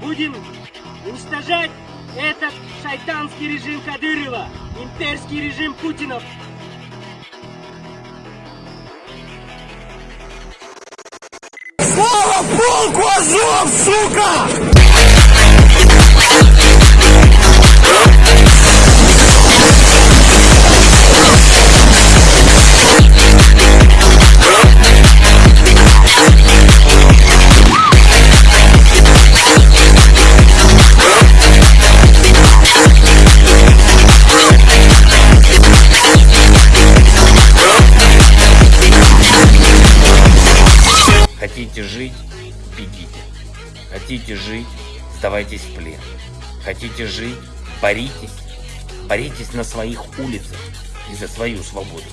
будем уничтожать этот шайтанский режим Кадырова, имперский режим Путина. Слава полку Азов, сука! Хотите жить – бегите. Хотите жить – сдавайтесь в плен. Хотите жить – боритесь. Боритесь на своих улицах и за свою свободу.